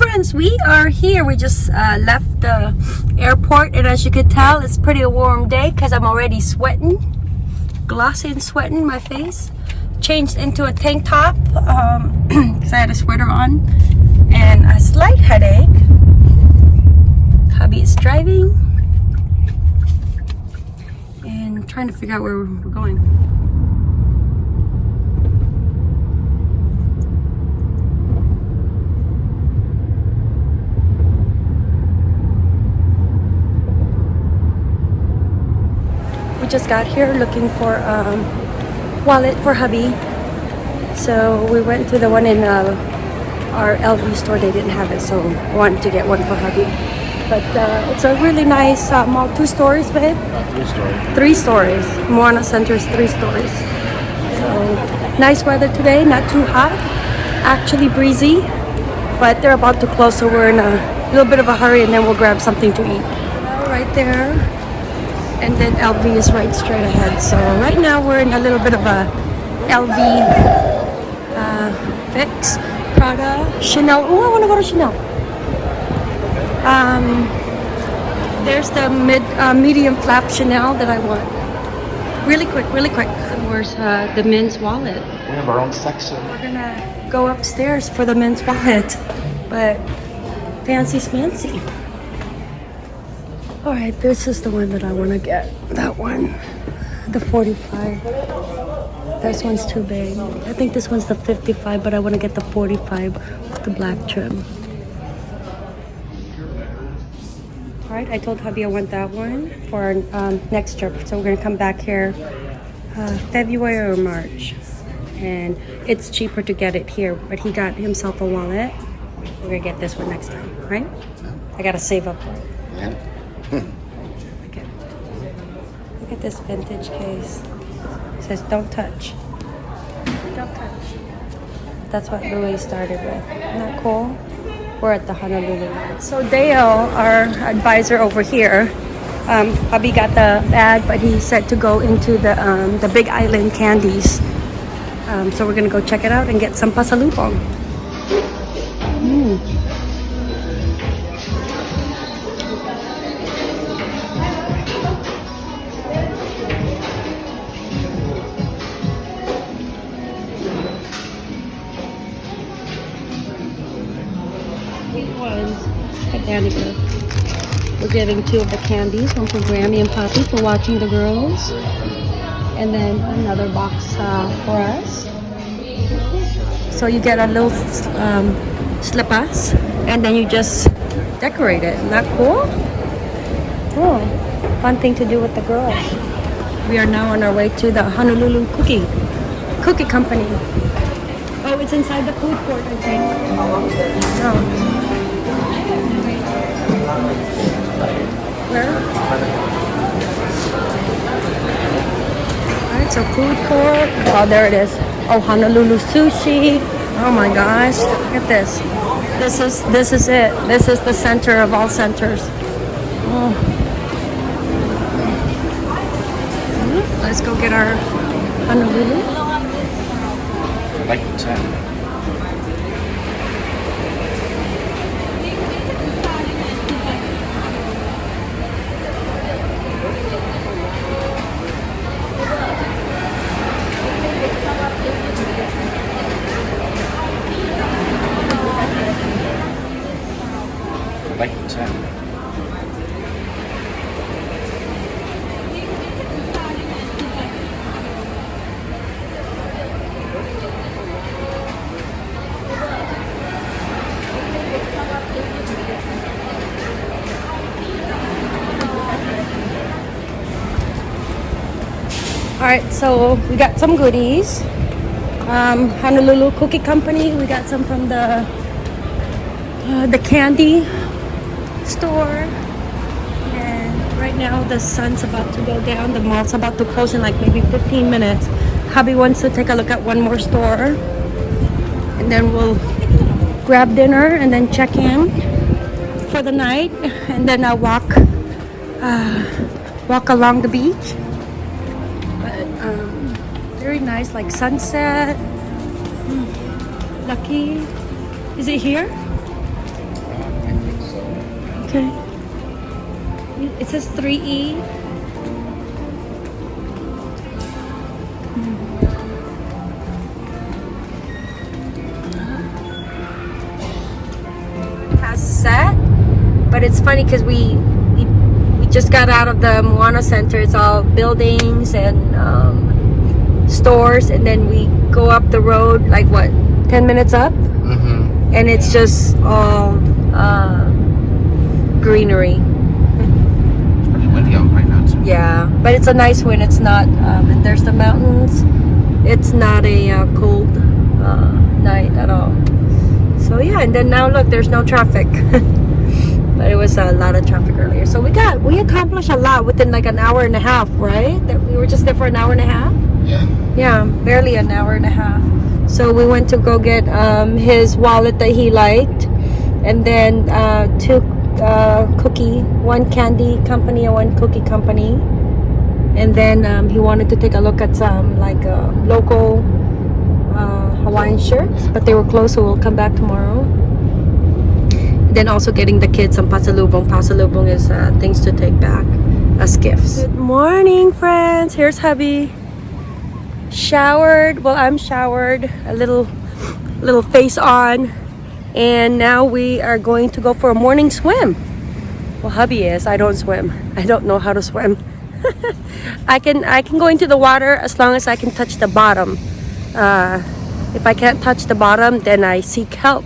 Friends, we are here. We just uh, left the airport and as you could tell, it's pretty a warm day because I'm already sweating. Glossy and sweating my face. Changed into a tank top because um, I had a sweater on and a slight headache. Hubby is driving and trying to figure out where we're going. Just got here looking for um, wallet for hubby. So we went to the one in uh, our LV store. They didn't have it, so I wanted to get one for hubby. But uh, it's a really nice uh, mall. Two stories, babe? Three story. Three stories. Moana Center is three stories. So nice weather today, not too hot. Actually breezy, but they're about to close, so we're in a little bit of a hurry, and then we'll grab something to eat. Right there, and then LV is right straight ahead. So right now we're in a little bit of a LV uh, fix. Prada, Chanel. Oh, I want to go to Chanel. Um, there's the mid uh, medium flap Chanel that I want. Really quick, really quick. Where's uh, the men's wallet? We have our own section. We're gonna go upstairs for the men's wallet, but fancy's fancy smancy. All right, this is the one that I want to get. That one, the 45. This one's too big. I think this one's the 55, but I want to get the 45 with the black trim. All right, I told hubby I want that one for our um, next trip. So we're gonna come back here uh, February or March. And it's cheaper to get it here, but he got himself a wallet. We're gonna get this one next time, right? I gotta save up for it. Yeah. Okay. Look at this vintage case. It says don't touch. Don't touch. That's what Louis started with. Isn't that cool? We're at the Honolulu. So Dale, our advisor over here, um, Bobby got the bag, but he said to go into the um, the Big Island candies. Um, so we're gonna go check it out and get some pasalubong. Mm. Two of the candies, one for Grammy and Poppy for watching the girls. And then another box uh, for us. So you get a little um, slippers and then you just decorate it. Isn't that cool? Cool. Fun thing to do with the girls. We are now on our way to the Honolulu Cookie Cookie Company. Oh, it's inside the food court, I think. Oh. Where? Alright, so food court. Oh, there it is. Oh, Honolulu sushi. Oh my gosh, look at this. This is this is it. This is the center of all centers. Oh. Hmm, let's go get our Honolulu. Like 10. So we got some goodies. Um, Honolulu Cookie Company. We got some from the uh, the candy store. And right now the sun's about to go down. The mall's about to close in like maybe 15 minutes. Hubby wants to take a look at one more store, and then we'll grab dinner and then check in for the night, and then I'll walk uh, walk along the beach. Very nice, like sunset. Hmm. Lucky. Is it here? Okay. It says E. 3E. Has set, but it's funny because we, we we just got out of the Moana Center. It's all buildings and um, stores, and then we go up the road like what, ten minutes up, Mm-hmm. and it's just all uh, greenery. It's pretty windy out right now too. Yeah, but it's a nice wind. It's not, um, and there's the mountains. It's not a uh, cold uh, night at all. So yeah, and then now look, there's no traffic. but it was a lot of traffic earlier. So we got, we accomplished a lot within like an hour and a half, right? That we were just there for an hour and a half. Yeah. Yeah, barely an hour and a half. So we went to go get um, his wallet that he liked, and then uh, two uh, cookie, one candy company and one cookie company. And then um, he wanted to take a look at some like uh, local uh, Hawaiian shirts, but they were closed, so we'll come back tomorrow. Then also getting the kids some pasalubong. Pasalubong is uh, things to take back as gifts. Good morning, friends. Here's hubby showered. Well i'm showered a little little face on and now we are going to go for a morning swim. Well hubby is. I don't swim. I don't know how to swim. I can i can go into the water as long as i can touch the bottom. Uh, if i can't touch the bottom then i seek help.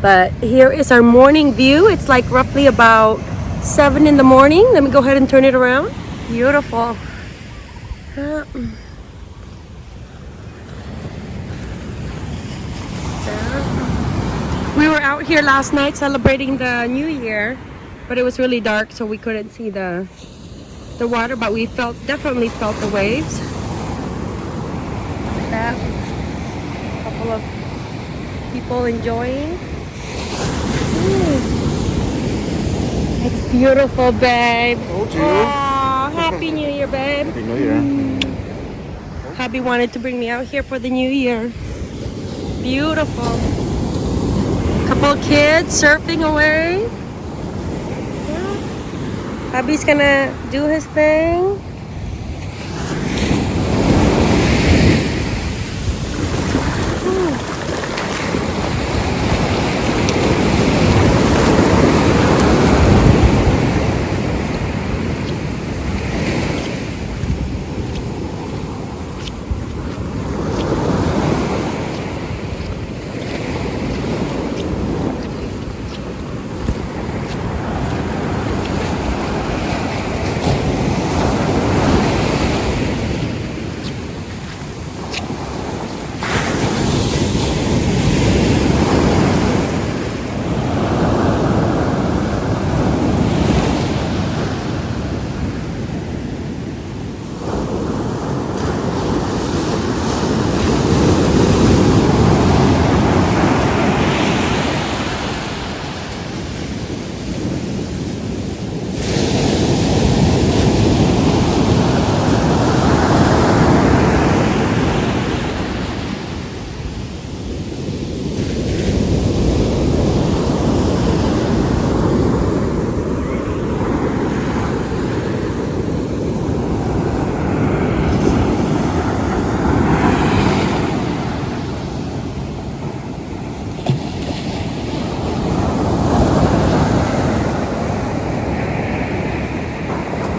But here is our morning view. It's like roughly about seven in the morning. Let me go ahead and turn it around. Beautiful. Uh, were out here last night celebrating the new year, but it was really dark so we couldn't see the the water, but we felt definitely felt the waves. That couple of people enjoying. Ooh. It's beautiful, babe. Told you. Aw, happy New Year, babe. Happy New Year. Mm. Hubby wanted to bring me out here for the new year. Beautiful. Couple kids surfing away. Yeah. Hubby's gonna do his thing. Ooh.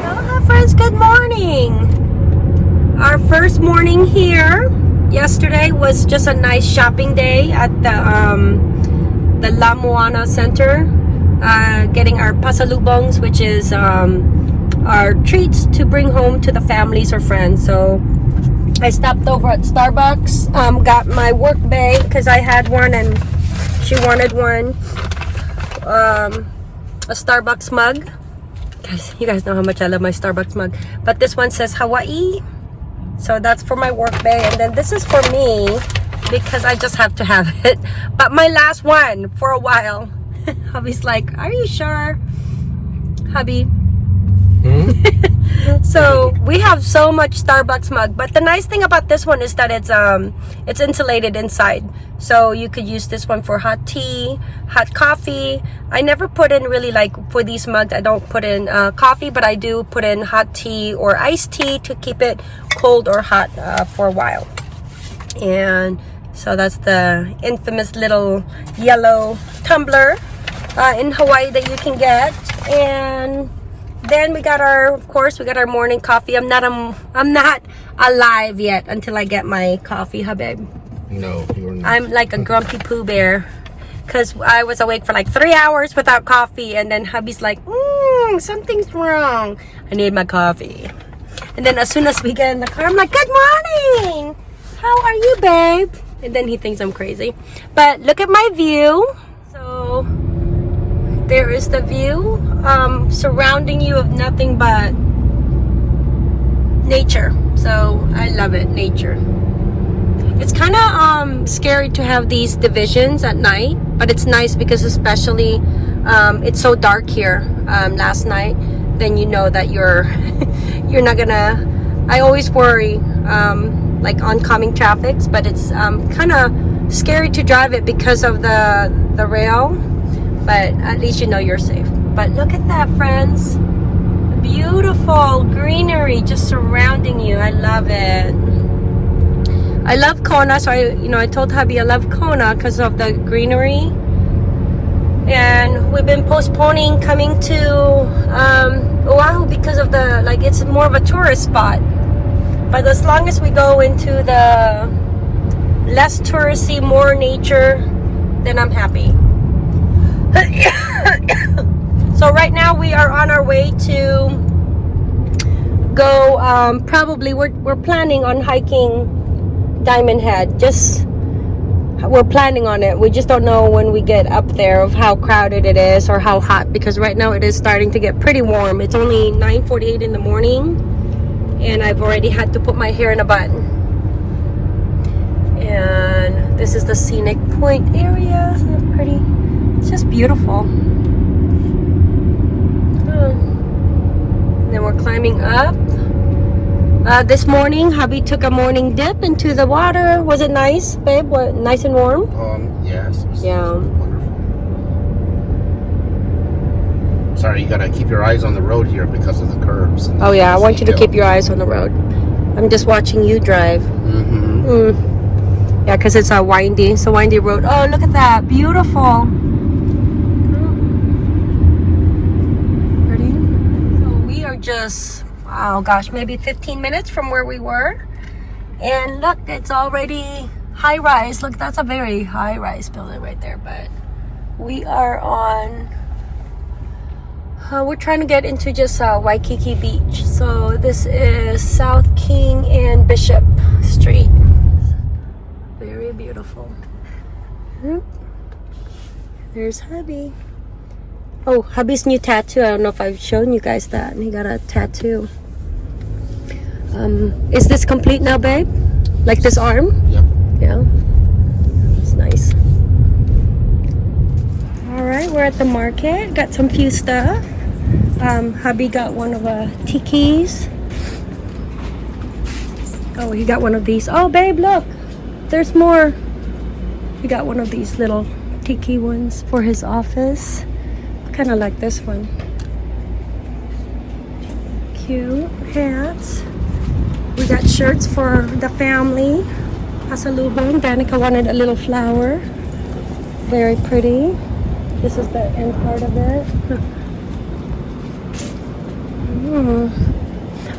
Aloha friends, good morning. Our first morning here. Yesterday was just a nice shopping day at the um, the Ala Moana Center. Uh, getting our pasalubongs, which is um, our treats to bring home to the families or friends. So I stopped over at Starbucks, um, got my work bag because I had one and she wanted one. Um, a Starbucks mug. Guys, you guys know how much I love my Starbucks mug. But this one says Hawaii. So that's for my work bay. And then this is for me because I just have to have it. But my last one for a while. Hubby's like, are you sure? Hubby, Hmm? so we have so much Starbucks mug. But the nice thing about this one is that it's um it's insulated inside. So you could use this one for hot tea, hot coffee. I never put in really like for these mugs. I don't put in uh, coffee, but I do put in hot tea or iced tea to keep it cold or hot uh, for a while. And so that's the infamous little yellow tumbler uh, in Hawaii that you can get. And then we got our, of course, we got our morning coffee. I'm not, um, I'm not alive yet until I get my coffee, huh, babe? No, you're not. I'm like a grumpy poo bear. Because I was awake for like three hours without coffee and then hubby's like mm, something's wrong. I need my coffee. And then as soon as we get in the car I'm like good morning. How are you babe? And then he thinks I'm crazy. But look at my view. So there is the view um, surrounding you of nothing but nature so I love it nature it's kind of um, scary to have these divisions at night, but it's nice because especially um, it's so dark here um, last night, then you know that you're you're not gonna. I always worry um, like oncoming traffics, but it's um, kind of scary to drive it because of the the rail. But at least you know you're safe. But look at that, friends! Beautiful greenery just surrounding you. I love it. I love Kona, so I, you know, I told hubby I love Kona because of the greenery. And we've been postponing coming to um, Oahu because of the, like, it's more of a tourist spot. But as long as we go into the less touristy, more nature, then I'm happy. so right now we are on our way to go, um, probably, we're, we're planning on hiking Diamond Head. Just we're planning on it. We just don't know when we get up there of how crowded it is or how hot because right now it is starting to get pretty warm. It's only 9:48 in the morning and I've already had to put my hair in a bun. And this is the scenic point area. Isn't it pretty? It's just beautiful. And then we're climbing up uh, this morning, hubby took a morning dip into the water. Was it nice, babe? What, nice and warm? Um, yes. Yeah. wonderful. Sorry, you gotta keep your eyes on the road here because of the curves. Oh yeah, I want you to keep your eyes on the road. I'm just watching you drive. Mhm. Mm. Yeah, because it's a windy, it's a windy road. Oh, look at that, beautiful. Pretty. So we are just, oh gosh, maybe 15 minutes from where we were. And look, it's already high rise. Look, that's a very high rise building right there. But we are on, uh, we're trying to get into just uh, Waikiki Beach. So this is South King and Bishop Street. Very beautiful. There's hubby. Oh, hubby's new tattoo. I don't know if I've shown you guys that. He got a tattoo. Um, is this complete now, babe? Like this arm? Yep. Yeah. It's nice. All right, we're at the market. Got some few stuff. Um, hubby got one of the tikis. Oh, he got one of these. Oh, babe, look. There's more. He got one of these little tiki ones for his office. Kind of like this one. Cute hats. We got shirts for the family. Pasalubong. Danica wanted a little flower. Very pretty. This is the end part of it. Hmm.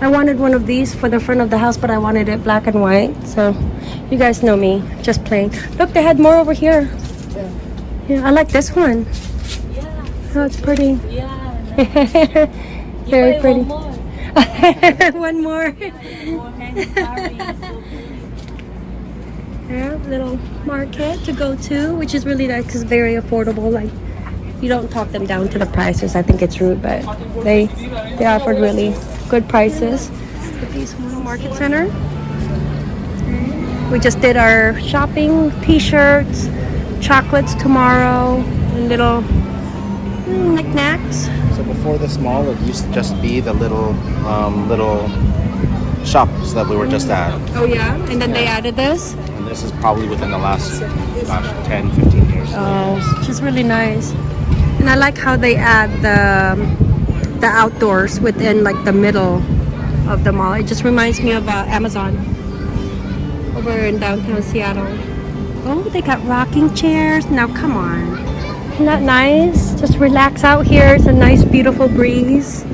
I wanted one of these for the front of the house, but I wanted it black and white. So, you guys know me, just plain. Look, they had more over here. Yeah, I like this one. Oh, it's pretty. yeah. Very pretty. One more. one more. More hand carving, so Yeah, little market to go to, which is really nice because very affordable. Like, you don't talk them down to the prices. I think it's rude, but they they offered really good prices. At these market center. We just did our shopping, t-shirts, chocolates tomorrow, and little Mm, knickknacks. So before this mall, it used to just be the little, um, little shops that we were just at. Oh yeah, and then they added this. And this is probably within the last, gosh, 10, 15 years. Oh, which is really nice. And I like how they add the the outdoors within like the middle of the mall. It just reminds me of uh, Amazon over in downtown Seattle. Oh, they got rocking chairs. Now come on. Isn't that nice? Just relax out here. It's a nice, beautiful breeze.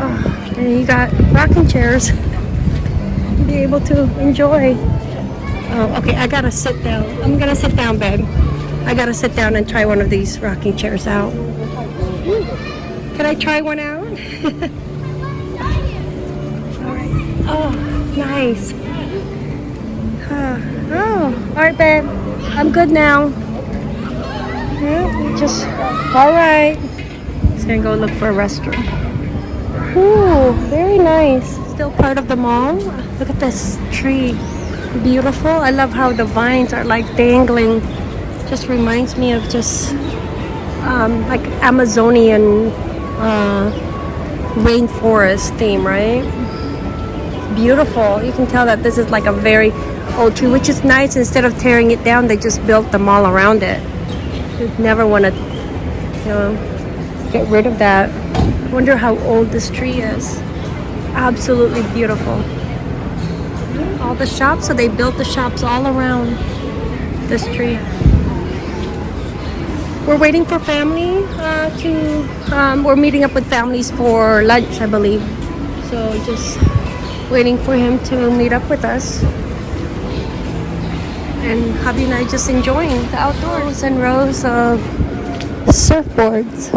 Oh, and you got rocking chairs. To be able to enjoy. Oh, okay. I gotta sit down. I'm gonna sit down, babe. I gotta sit down and try one of these rocking chairs out. Can I try one out? Alright. Oh, nice. Oh, alright, babe. I'm good now. Yeah, just, alright. Just gonna go look for a restaurant. Ooh, very nice. Still part of the mall. Look at this tree. Beautiful. I love how the vines are like dangling. Just reminds me of just um, like Amazonian uh, rainforest theme, right? Beautiful. You can tell that this is like a very old tree, which is nice. Instead of tearing it down, they just built the mall around it. Never want to, you know, get rid of that. Wonder how old this tree is. Absolutely beautiful. All the shops, so they built the shops all around this tree. We're waiting for family uh, to. Um, we're meeting up with families for lunch, I believe. So just waiting for him to meet up with us. And hubby and I just enjoying the outdoors and rows of surfboards.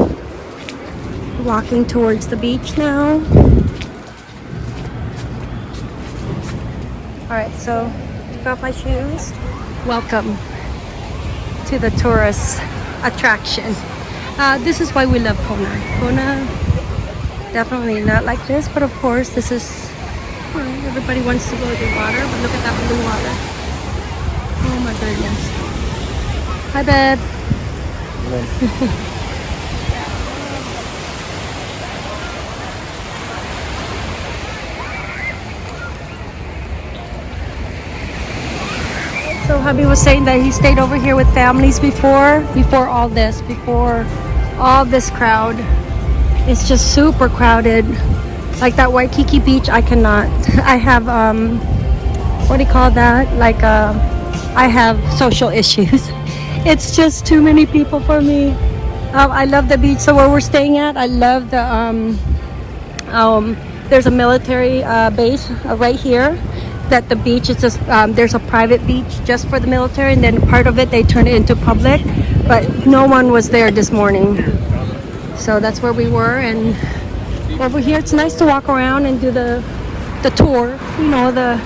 Walking towards the beach now. All right, so took off my shoes. Welcome to the tourist attraction. Uh, this is why we love Kona. Kona, definitely not like this, but of course, this is everybody wants to go to the water. But look at that blue water. Hi, babe. So hubby was saying that he stayed over here with families before, before all this, before all this crowd. It's just super crowded. Like that Waikiki beach, I cannot. I have um, what do you call that? Like uh, I have social issues. It's just too many people for me. Um, I love the beach. So where we're staying at, I love the um, um, there's a military uh, base uh, right here that the beach is just um, there's a private beach just for the military and then part of it they turn it into public but no one was there this morning so that's where we were and over here it's nice to walk around and do the the tour you know the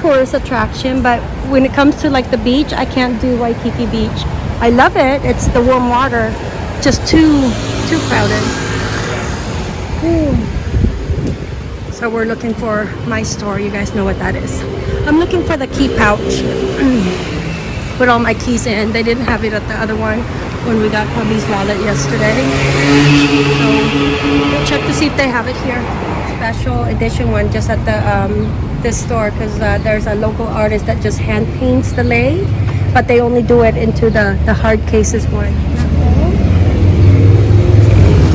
tourist attraction but when it comes to like the beach i can't do waikiki beach i love it it's the warm water just too too crowded Ooh. So we're looking for my store. You guys know what that is. I'm looking for the key pouch. Put all my keys in. They didn't have it at the other one when we got hubby's wallet yesterday. So we'll check to see if they have it here. Special edition one just at the um, this store because uh, there's a local artist that just hand paints the lei, but they only do it into the the hard cases one.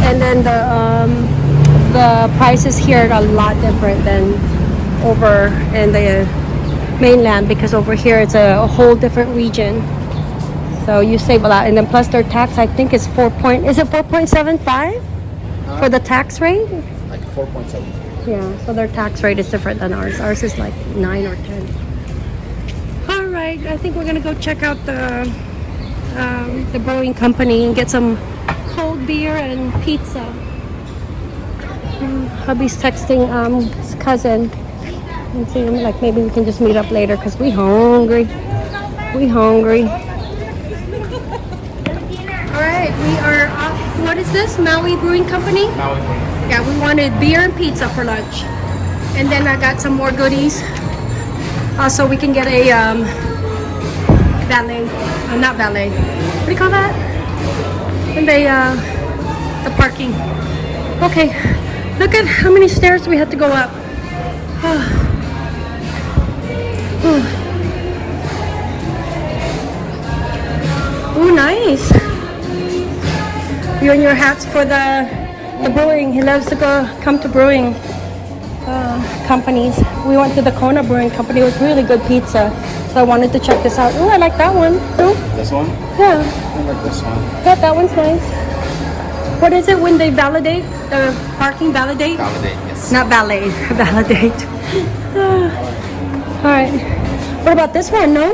And then the um, the prices here are a lot different than over in the mainland because over here it's a, a whole different region. So you save a lot, and then plus their tax, I think is four point. Is it four point seven five for the tax rate? Like 4.7. Yeah. So their tax rate is different than ours. Ours is like nine or ten. All right. I think we're gonna go check out the um, the brewing company and get some cold beer and pizza. Mm, Hubby's texting um, his cousin. And see him like maybe we can just meet up later because we hungry. We hungry. All right, we are off. What is this? Maui Brewing Company? Yeah, we wanted beer and pizza for lunch, and then I got some more goodies. Also, we can get a um, valet. Uh, not valet. What do you call that? When they uh, the parking. Okay, look at how many stairs we had to go up. Oh, nice. You and your hats for the the brewing. He loves to go come to brewing uh, companies. We went to the Kona Brewing Company. It was really good pizza. So I wanted to check this out. Oh, I like that one. Oh, This one? yeah. I like this one. Yeah, that one's nice. What is it when they validate the parking validate? Validate, yes. Not ballet, validate. All right. What about this one? No,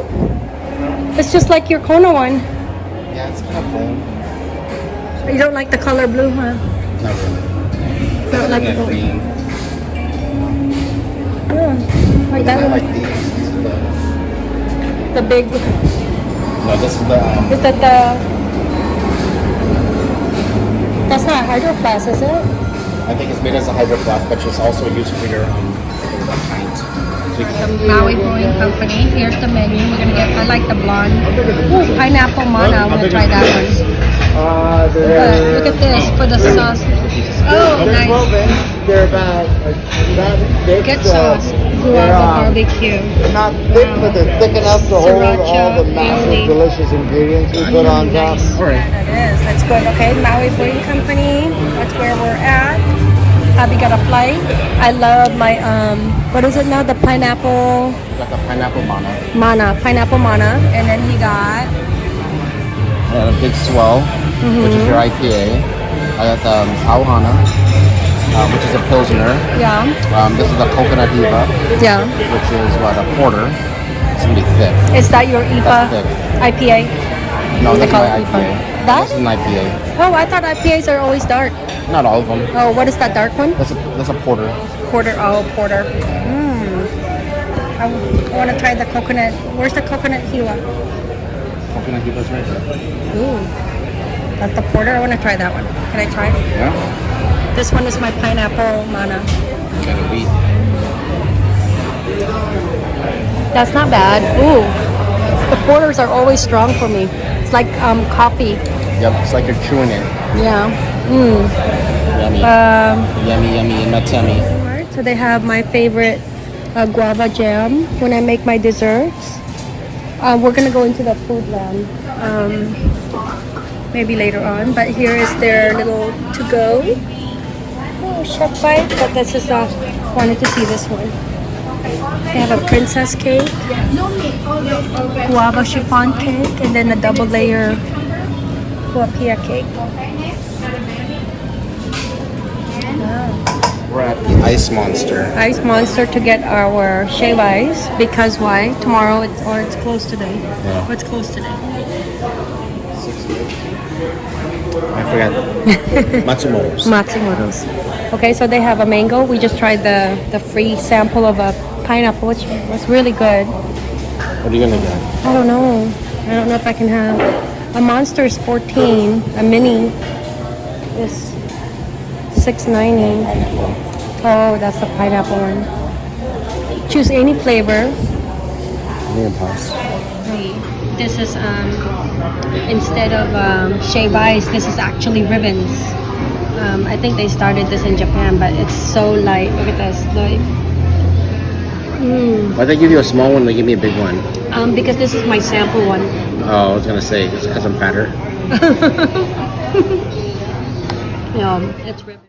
it's just like your Kona one. Yeah, it's kind of plain. You don't like the color blue, huh? Not really. Don't like the Kinda green. Yeah, like I that like these. These the... The big. No, this is the... Um, Is that the? That's not a hydro flask, is it? I think it's made as a hydro flask, but it's also used for your um, the pint. So The Maui Brewing Company. Here's the menu. We're gonna get. I like the blonde. Ooh, pineapple mana. I'm gonna try that one. Uh, they're, look at this for the sauce. Oh, they're 12 nice. inch. They're about like, that big. Good so sauce. They're, Guava uh, barbecue. not thick, but they're thick enough to hold all the massive aioli. delicious ingredients we put on top. Nice. All right. Yeah, that is. That's good. Okay, Maui Brewing Company. That's where we're at. Happy got a flight. I love my um. What is it now? The pineapple got the pineapple mana. mana, pineapple mana, and then he got And a big swell, which is your IPA. I got the um, Auhana, uh, which is a Pilsner. yeah, Um, this is a Coconut Hiwa, yeah. which is what, a porter. It's gonna be thick. Is that your That's IPA? IPA? No, call my it IPA. That? This is an IPA. Oh, I thought IPAs are always dark. Not all of them. Oh, what is that dark one? That's a, that's a porter. Porter. Oh, porter. Mmm. I, want to try the coconut. Where's the coconut hiwa? Coconut Hiwa's right there. Ooh. That's the porter. I want to try that one. Can I try? Yeah? This one is my pineapple mana. Got a wheat. That's not bad. Ooh. The porters are always strong for me. It's like um, coffee. Yep, it's like you're chewing it. Yeah. Mmm. Yummy. Um, yummy, yummy, in my tummy. Alright, so they have my favorite uh, guava jam when I make my desserts. Uh, we're gonna go into the Foodland um, maybe later on, but here is their little to go. Oh, chef bite, but this is uh, wanted to see this one. They have a princess cake, guava chiffon cake, and then a double layer haupia cake. Wow. We're at the Ice Monster. Ice Monster to get our shave ice because why? Tomorrow it's or it's closed today. Yeah. What's closed today? I forgot. Matsumoto's. Okay, so they have a mango. We just tried the the free sample of a pineapple, which was really good. What are you gonna get? I don't know. I don't know if I can have a monster is 14. A mini is 6.90. Pineapple. Oh, that's the pineapple one. Choose any flavor. Near pass. This is um, instead of um, shave ice, this is actually ribbons. Um, I think they started this in Japan, but it's so light. Look at this, like. Mm. Why'd they give you a small one? They give me a big one. Um, because this is my sample one. Oh, I was gonna say it's because I'm fatter. Yeah, it's ribbon.